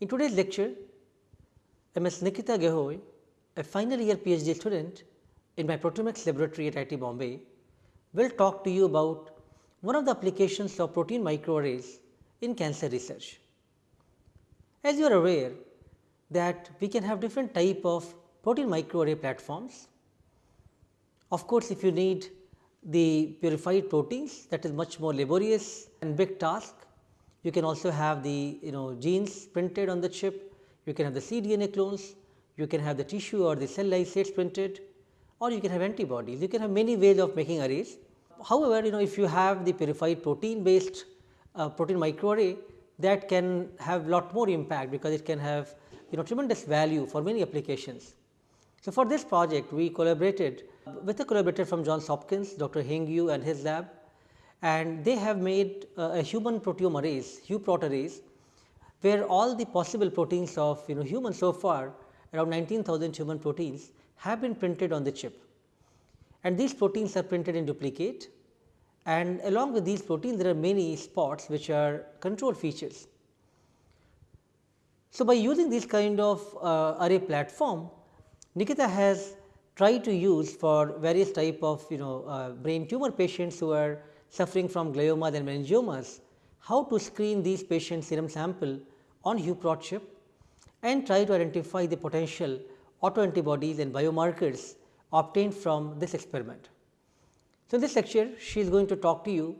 In today's lecture, Ms. Nikita Gahoi, a final year PhD student in my proteomics laboratory at IIT Bombay, will talk to you about one of the applications of protein microarrays in cancer research. As you are aware that we can have different type of protein microarray platforms. Of course, if you need the purified proteins that is much more laborious and big task. You can also have the you know genes printed on the chip, you can have the cDNA clones, you can have the tissue or the cell lysates printed or you can have antibodies, you can have many ways of making arrays. However, you know if you have the purified protein based uh, protein microarray that can have lot more impact because it can have you know tremendous value for many applications. So, for this project we collaborated with a collaborator from Johns Hopkins Dr. Heng Zhu and his lab and they have made uh, a human proteome arrays HuProt arrays where all the possible proteins of you know human so far around 19,000 human proteins have been printed on the chip and these proteins are printed in duplicate and along with these proteins there are many spots which are control features. So, by using this kind of uh, array platform Nikita has tried to use for various type of you know uh, brain tumor patients who are suffering from gliomas and meningiomas, how to screen these patients serum sample on HuProt chip and try to identify the potential autoantibodies and biomarkers obtained from this experiment. So, in this lecture she is going to talk to you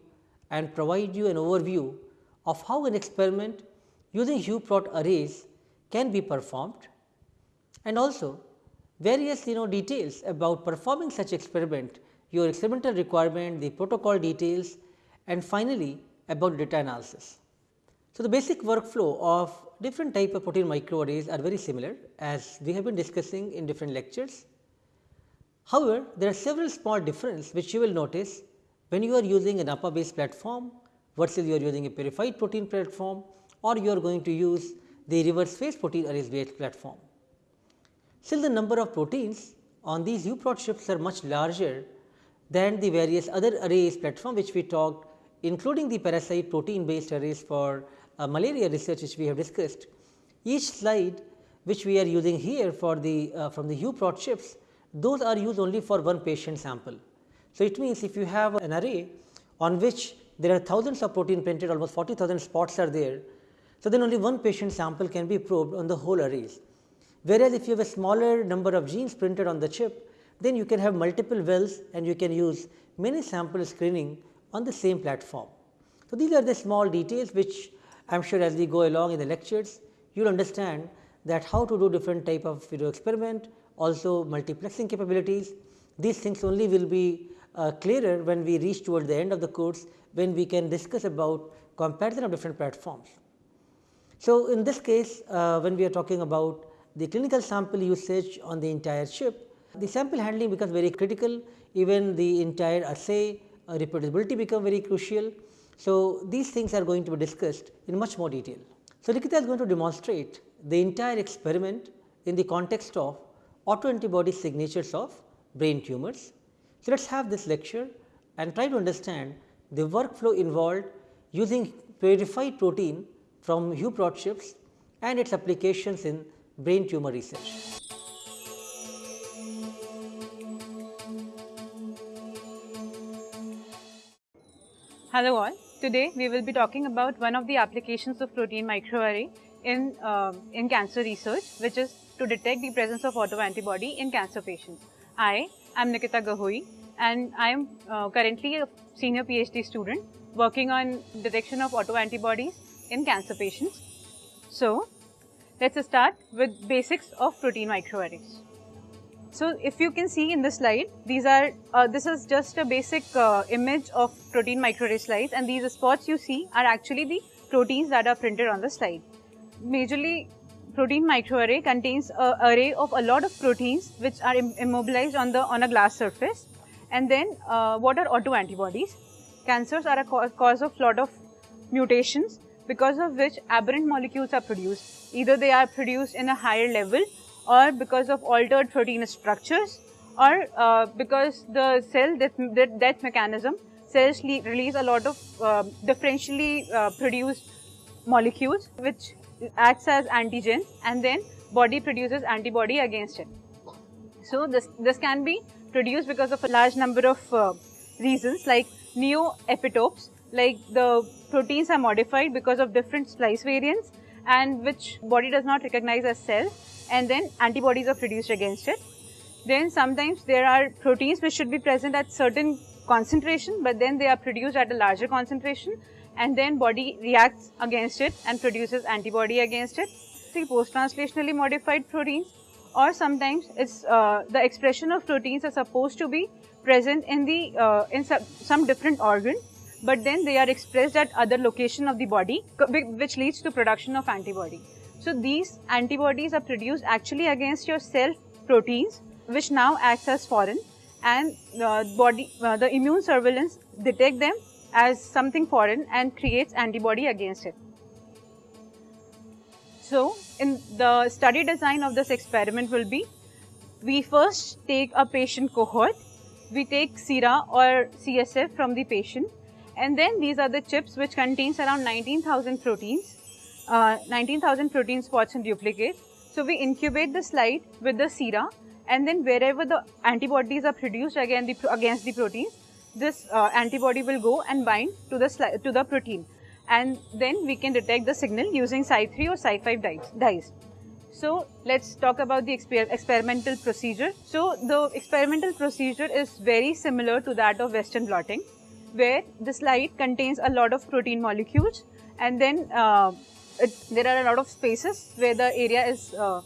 and provide you an overview of how an experiment using HuProt arrays can be performed and also various you know details about performing such experiment, your experimental requirement, the protocol details and finally, about data analysis. So, the basic workflow of different type of protein microarrays are very similar as we have been discussing in different lectures. However, there are several small differences which you will notice when you are using a NAPPA based platform versus you are using a purified protein platform or you are going to use the reverse phase protein arrays based platform. Still the number of proteins on these HuProt chips are much larger than the various other arrays platform which we talked including the parasite protein based arrays for uh, malaria research which we have discussed. Each slide which we are using here for the uh, from the HuProt chips those are used only for one patient sample. So, it means if you have an array on which there are thousands of protein printed almost 40,000 spots are there. So, then only one patient sample can be probed on the whole arrays. Whereas, if you have a smaller number of genes printed on the chip, then you can have multiple wells and you can use many sample screening on the same platform. So, these are the small details which I am sure as we go along in the lectures, you will understand that how to do different type of video experiment, also multiplexing capabilities. These things only will be uh, clearer when we reach towards the end of the course, when we can discuss about comparison of different platforms. So, in this case, uh, when we are talking about the clinical sample usage on the entire chip, the sample handling becomes very critical even the entire assay uh, reproducibility become very crucial. So, these things are going to be discussed in much more detail. So, Nikita is going to demonstrate the entire experiment in the context of autoantibody signatures of brain tumors. So, let us have this lecture and try to understand the workflow involved using purified protein from HuProt chips and its applications in brain tumor research. Hello all, today we will be talking about one of the applications of protein microarray in, uh, in cancer research which is to detect the presence of autoantibody in cancer patients. I am Nikita Gahoi and I am uh, currently a senior PhD student working on detection of autoantibodies in cancer patients. So, let us start with basics of protein microarrays. So, if you can see in the slide, these are, uh, this is just a basic uh, image of protein microarray slides and these spots you see are actually the proteins that are printed on the slide. Majorly, protein microarray contains an array of a lot of proteins which are Im immobilized on the on a glass surface. And then, uh, what are autoantibodies? Cancers are a ca cause of lot of mutations because of which aberrant molecules are produced. Either they are produced in a higher level or because of altered protein structures or uh, because the cell death, death mechanism, cells release a lot of uh, differentially uh, produced molecules which acts as antigens and then body produces antibody against it. So this, this can be produced because of a large number of uh, reasons like neoepitopes, like the proteins are modified because of different splice variants and which body does not recognize as cell and then antibodies are produced against it. Then sometimes there are proteins which should be present at certain concentration but then they are produced at a larger concentration and then body reacts against it and produces antibody against it. See post-translationally modified proteins or sometimes it's uh, the expression of proteins are supposed to be present in the uh, in some, some different organ but then they are expressed at other location of the body which leads to production of antibody. So these antibodies are produced actually against your self proteins which now acts as foreign and uh, body uh, the immune surveillance detect them as something foreign and creates antibody against it. So, in the study design of this experiment will be, we first take a patient cohort, we take sera or CSF from the patient and then these are the chips which contains around 19,000 proteins, uh, 19,000 protein spots and duplicates. So, we incubate the slide with the sera and then wherever the antibodies are produced again the, against the proteins, this uh, antibody will go and bind to the to the protein and then we can detect the signal using Cy3 or Cy5 dyes. dyes. So let's talk about the exper experimental procedure. So the experimental procedure is very similar to that of Western blotting where the slide contains a lot of protein molecules and then uh, it, there are a lot of spaces where the area is uh,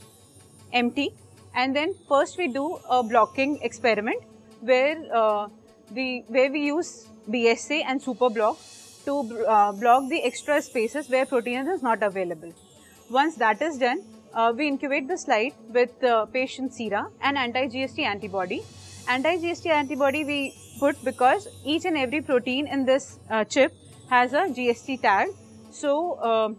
empty and then first we do a blocking experiment where uh, the where we use BSA and superblock to uh, block the extra spaces where protein is not available. Once that is done, uh, we incubate the slide with uh, patient sera and anti-GST antibody. Anti-GST antibody we put because each and every protein in this uh, chip has a GST tag. So,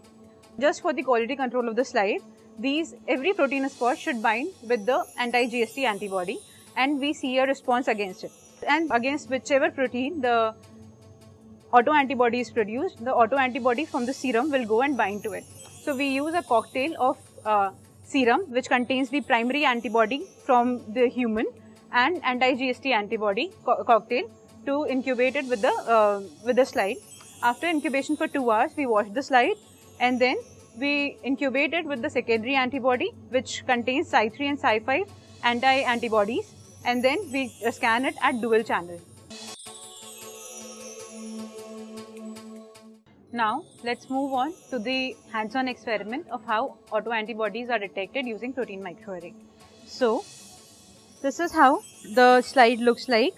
just for the quality control of the slide, these every protein spot should bind with the anti-GST antibody and we see a response against it and against whichever protein the autoantibody is produced, the autoantibody from the serum will go and bind to it. So, we use a cocktail of uh, serum which contains the primary antibody from the human and anti-GST antibody co cocktail to incubate it with the, uh, with the slide. After incubation for 2 hours, we wash the slide and then we incubate it with the secondary antibody which contains Cy3 and Cy5 anti-antibodies and then we scan it at dual channel. Now, let's move on to the hands-on experiment of how autoantibodies are detected using protein microarray. So, this is how the slide looks like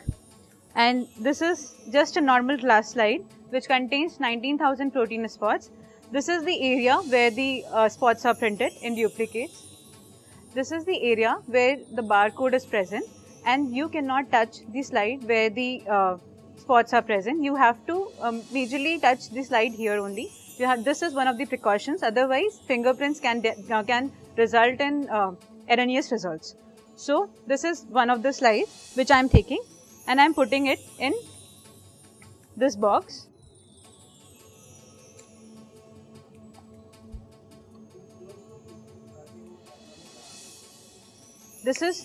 and this is just a normal glass slide which contains 19,000 protein spots. This is the area where the uh, spots are printed in duplicates. This is the area where the barcode is present and you cannot touch the slide where the uh, spots are present. You have to um, majorly touch the slide here only. You have this is one of the precautions. Otherwise, fingerprints can uh, can result in uh, erroneous results. So this is one of the slides which I am taking and I am putting it in this box. This is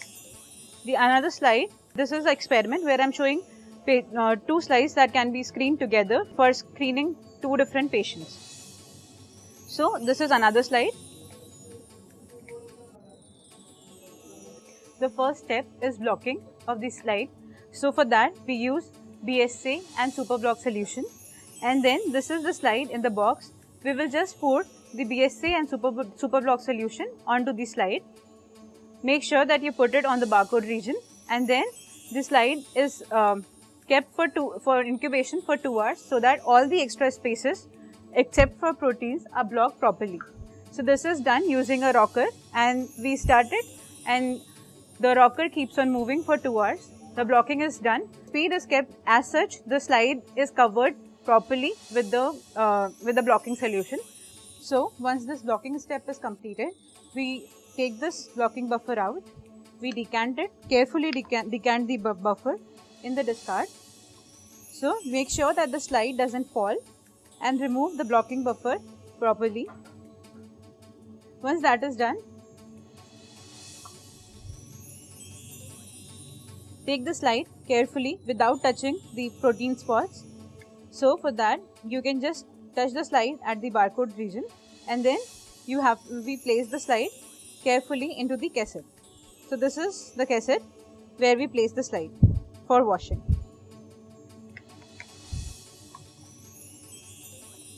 the another slide, this is the experiment where I am showing uh, two slides that can be screened together for screening two different patients. So, this is another slide. The first step is blocking of the slide. So, for that we use BSA and superblock solution and then this is the slide in the box. We will just pour the BSA and super, superblock solution onto the slide make sure that you put it on the barcode region and then the slide is um, kept for two for incubation for two hours so that all the extra spaces except for proteins are blocked properly. So this is done using a rocker and we start it and the rocker keeps on moving for two hours. The blocking is done. Speed is kept as such. The slide is covered properly with the uh, with the blocking solution. So once this blocking step is completed, we take this blocking buffer out. We decant it, carefully decant, decant the bu buffer in the discard. So, make sure that the slide doesn't fall and remove the blocking buffer properly. Once that is done, take the slide carefully without touching the protein spots. So for that, you can just touch the slide at the barcode region and then you have we place the slide carefully into the cassette. So this is the cassette where we place the slide for washing.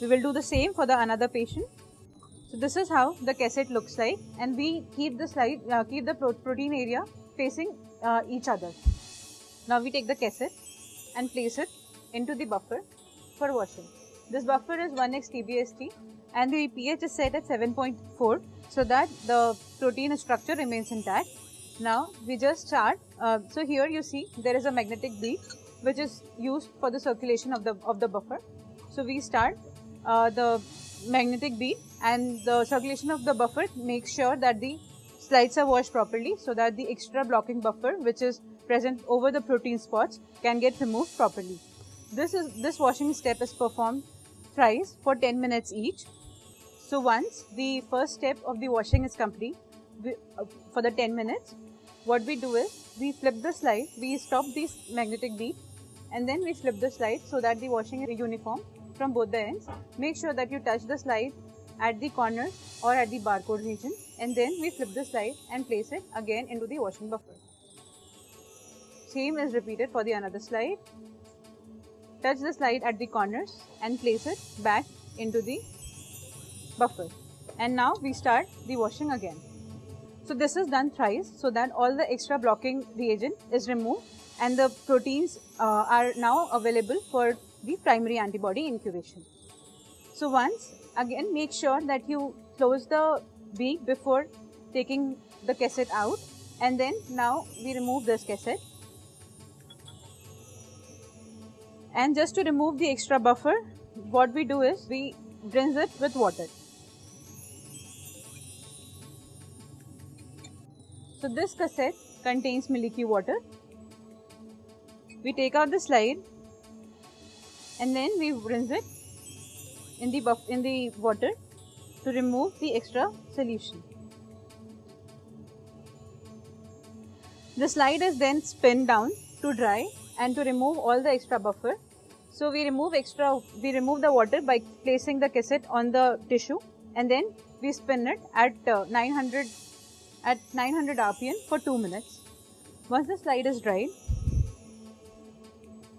We will do the same for the another patient. So this is how the cassette looks like and we keep the slide, uh, keep the pro protein area facing uh, each other. Now we take the cassette and place it into the buffer for washing. This buffer is 1x TBST and the pH is set at 7.4 so that the protein structure remains intact. Now we just start. Uh, so here you see there is a magnetic bead which is used for the circulation of the of the buffer. So we start uh, the magnetic bead and the circulation of the buffer makes sure that the slides are washed properly so that the extra blocking buffer which is present over the protein spots can get removed properly. This is this washing step is performed thrice for 10 minutes each so once the first step of the washing is complete we, uh, for the 10 minutes, what we do is we flip the slide, we stop this magnetic bead and then we flip the slide so that the washing is uniform from both the ends. Make sure that you touch the slide at the corners or at the barcode region and then we flip the slide and place it again into the washing buffer. Same is repeated for the another slide. Touch the slide at the corners and place it back into the buffer and now we start the washing again. So this is done thrice so that all the extra blocking reagent is removed and the proteins uh, are now available for the primary antibody incubation. So once again make sure that you close the beak before taking the cassette out and then now we remove this cassette and just to remove the extra buffer what we do is we rinse it with water So this cassette contains Milli-Q water. We take out the slide and then we rinse it in the buff in the water to remove the extra solution. The slide is then spin down to dry and to remove all the extra buffer. So we remove extra we remove the water by placing the cassette on the tissue and then we spin it at uh, 900 at 900 rpm for 2 minutes. Once the slide is dried,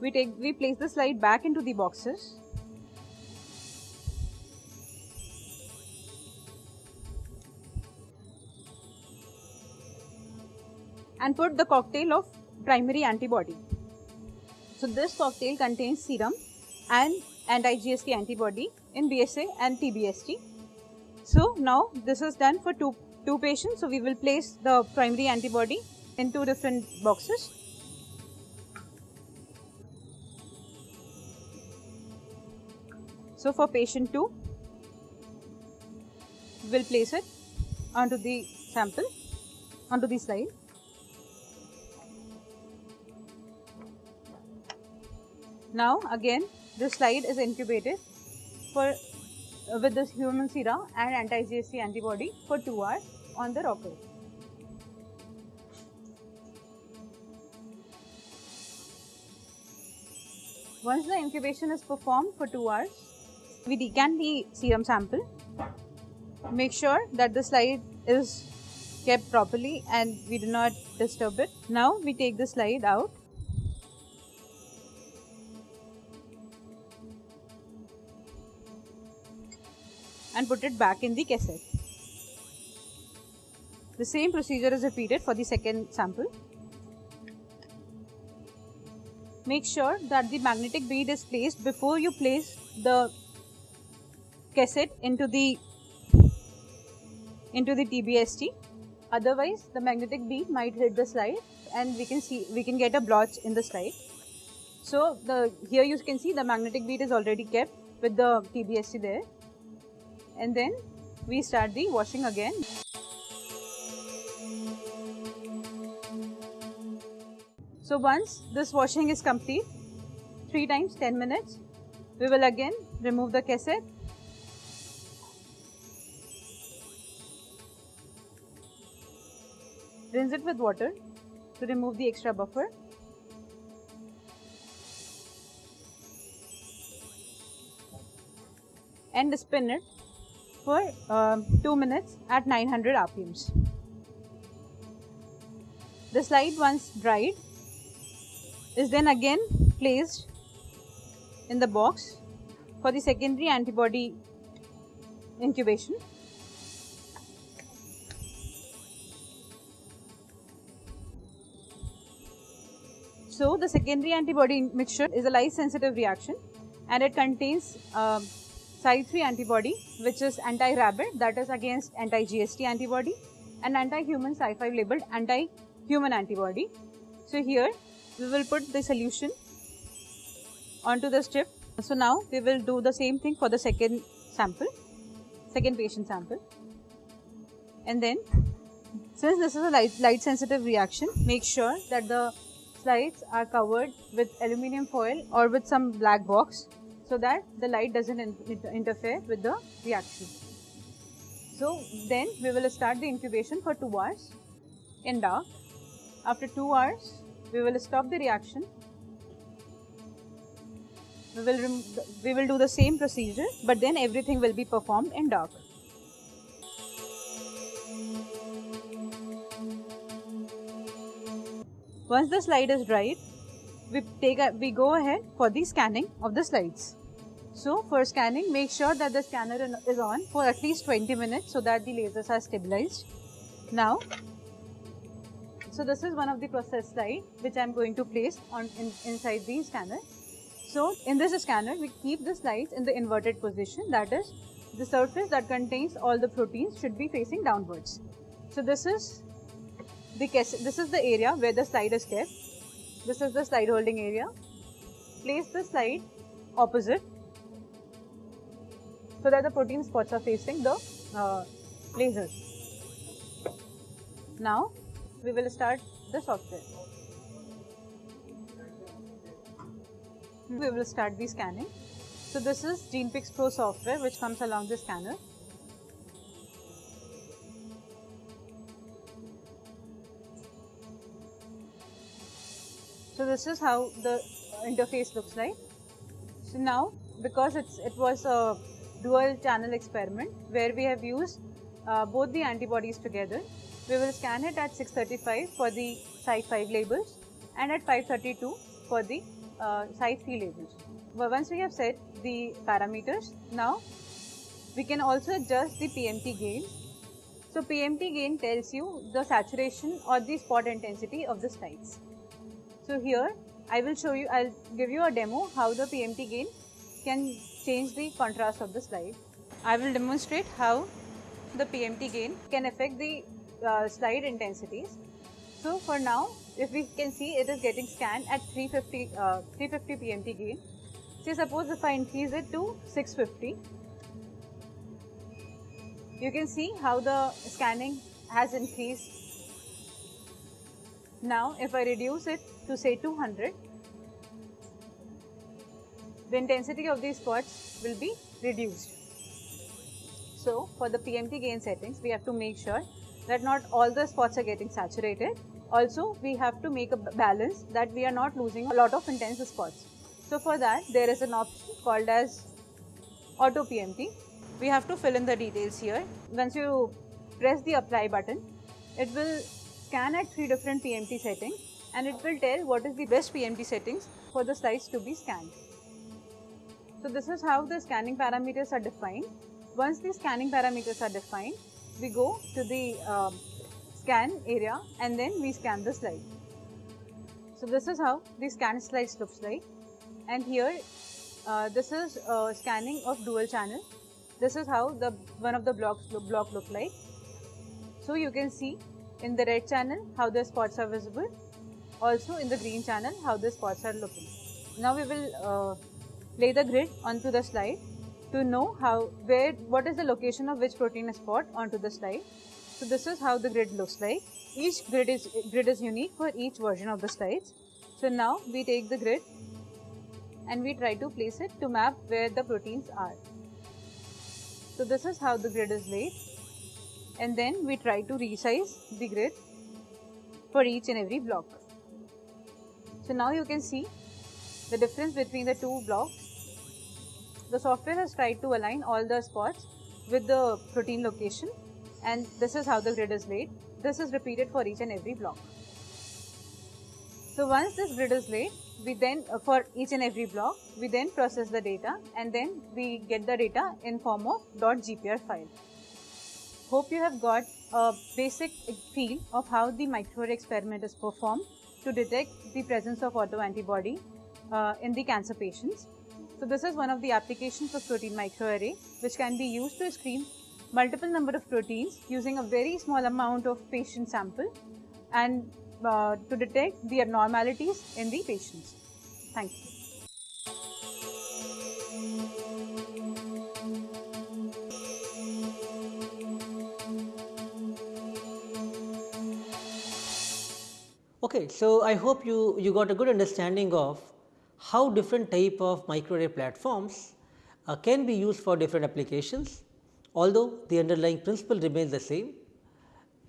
we take we place the slide back into the boxes. and put the cocktail of primary antibody. So this cocktail contains serum and anti-GST antibody in BSA and TBST. So now this is done for two two patients. So we will place the primary antibody in two different boxes. So for patient 2, we will place it onto the sample, onto the slide. Now again, the slide is incubated for with this human serum and anti-GST antibody for 2 hours on the rocker. Once the incubation is performed for 2 hours, we decant the serum sample. Make sure that the slide is kept properly and we do not disturb it. Now we take the slide out and put it back in the cassette. The same procedure is repeated for the second sample. Make sure that the magnetic bead is placed before you place the cassette into the into the TBST. Otherwise, the magnetic bead might hit the slide and we can see we can get a blotch in the slide. So the here you can see the magnetic bead is already kept with the TBST there and then we start the washing again. So once this washing is complete, 3 times 10 minutes, we will again remove the cassette rinse it with water to remove the extra buffer. And spin it for uh, 2 minutes at 900 RPMs. The slide once dried is then again placed in the box for the secondary antibody incubation. So the secondary antibody mixture is a light sensitive reaction and it contains uh, Cy3 antibody which is anti-rabbit that is against anti-GST antibody and anti-human Cy5 labeled anti-human antibody. So here we will put the solution onto the strip. So now we will do the same thing for the second sample, second patient sample. And then since this is a light, light sensitive reaction, make sure that the slides are covered with aluminum foil or with some black box so that the light doesn't in interfere with the reaction. So then we will start the incubation for 2 hours in dark. After 2 hours, we will stop the reaction. We will, we will do the same procedure but then everything will be performed in dark. Once the slide is dried, we take a, we go ahead for the scanning of the slides. So for scanning, make sure that the scanner is on for at least 20 minutes so that the lasers are stabilized. Now, so this is one of the process slide which I am going to place on in, inside the scanner. So in this scanner, we keep the slides in the inverted position that is the surface that contains all the proteins should be facing downwards. So this is the this is the area where the slide is kept. This is the slide holding area. Place the slide opposite so that the protein spots are facing the uh, lasers. Now we will start the software. We will start the scanning. So this is GenePix Pro software which comes along the scanner. So this is how the interface looks like. So now because it's it was a dual channel experiment where we have used uh, both the antibodies together, we will scan it at 635 for the Cy5 labels and at 532 for the uh, Cy3 labels. But once we have set the parameters, now we can also adjust the PMT gain. So PMT gain tells you the saturation or the spot intensity of the slides. So here I will show you, I'll give you a demo how the PMT gain can change the contrast of the slide. I will demonstrate how the PMT gain can affect the uh, slide intensities. So for now, if we can see it is getting scanned at 350, uh, 350 PMT gain. Say suppose if I increase it to 650, you can see how the scanning has increased now, if I reduce it to say 200, the intensity of these spots will be reduced. So, for the PMT gain settings, we have to make sure that not all the spots are getting saturated. Also, we have to make a balance that we are not losing a lot of intense spots. So, for that, there is an option called as Auto PMT. We have to fill in the details here. Once you press the apply button, it will scan at three different PMT settings and it will tell what is the best PMT settings for the slides to be scanned. So this is how the scanning parameters are defined. Once the scanning parameters are defined, we go to the uh, scan area and then we scan the slide. So this is how the scan slides looks like and here uh, this is uh, scanning of dual channel. This is how the one of the blocks block look like. So you can see in the red channel how the spots are visible also in the green channel how the spots are looking now we will uh, lay the grid onto the slide to know how where what is the location of which protein is spot onto the slide. So this is how the grid looks like. Each grid is grid is unique for each version of the slides. So now we take the grid and we try to place it to map where the proteins are. So this is how the grid is laid. And then we try to resize the grid for each and every block. So now you can see the difference between the two blocks. The software has tried to align all the spots with the protein location and this is how the grid is laid. This is repeated for each and every block. So once this grid is laid, we then uh, for each and every block, we then process the data and then we get the data in form of .gpr file. Hope you have got a basic feel of how the microarray experiment is performed to detect the presence of autoantibody uh, in the cancer patients. So this is one of the applications of protein microarray which can be used to screen multiple number of proteins using a very small amount of patient sample and uh, to detect the abnormalities in the patients. Thank you. Okay, so I hope you, you got a good understanding of how different type of microarray platforms uh, can be used for different applications, although the underlying principle remains the same.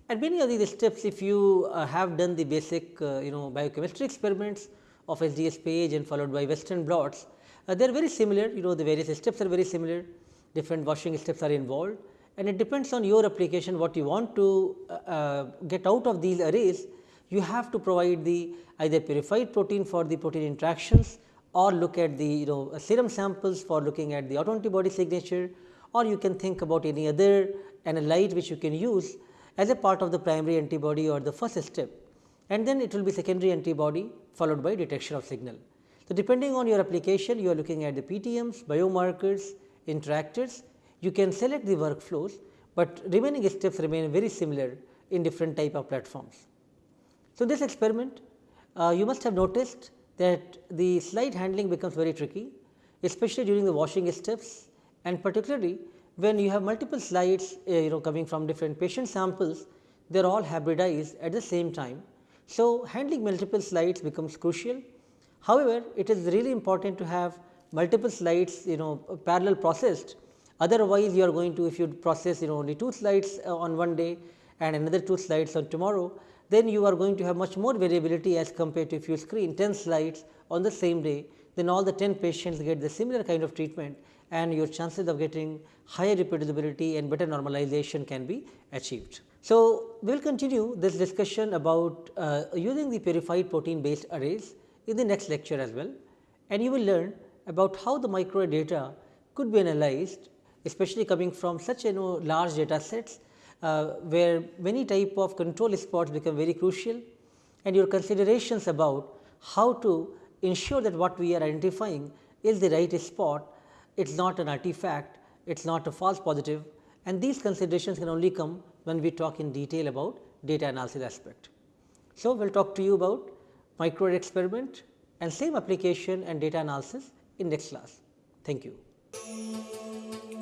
And many of these steps if you uh, have done the basic uh, you know biochemistry experiments of SDS PAGE and followed by western blots, uh, they are very similar you know the various steps are very similar, different washing steps are involved and it depends on your application what you want to uh, uh, get out of these arrays you have to provide the either purified protein for the protein interactions or look at the you know serum samples for looking at the autoantibody signature or you can think about any other analyte which you can use as a part of the primary antibody or the first step and then it will be secondary antibody followed by detection of signal. So, depending on your application you are looking at the PTMs, biomarkers, interactors, you can select the workflows, but remaining steps remain very similar in different type of platforms. So, in this experiment uh, you must have noticed that the slide handling becomes very tricky especially during the washing steps and particularly when you have multiple slides uh, you know coming from different patient samples they are all hybridized at the same time. So, handling multiple slides becomes crucial. However, it is really important to have multiple slides you know parallel processed otherwise you are going to if you process you know only two slides uh, on one day and another two slides on tomorrow then you are going to have much more variability as compared to if you screen 10 slides on the same day then all the 10 patients get the similar kind of treatment and your chances of getting higher reproducibility and better normalization can be achieved. So, we will continue this discussion about uh, using the purified protein based arrays in the next lecture as well and you will learn about how the micro data could be analyzed especially coming from such you know large data sets Uh, where many type of control spots become very crucial and your considerations about how to ensure that what we are identifying is the right spot it is not an artifact, it is not a false positive and these considerations can only come when we talk in detail about data analysis aspect. So, we will talk to you about micro experiment and same application and data analysis in next class. Thank you.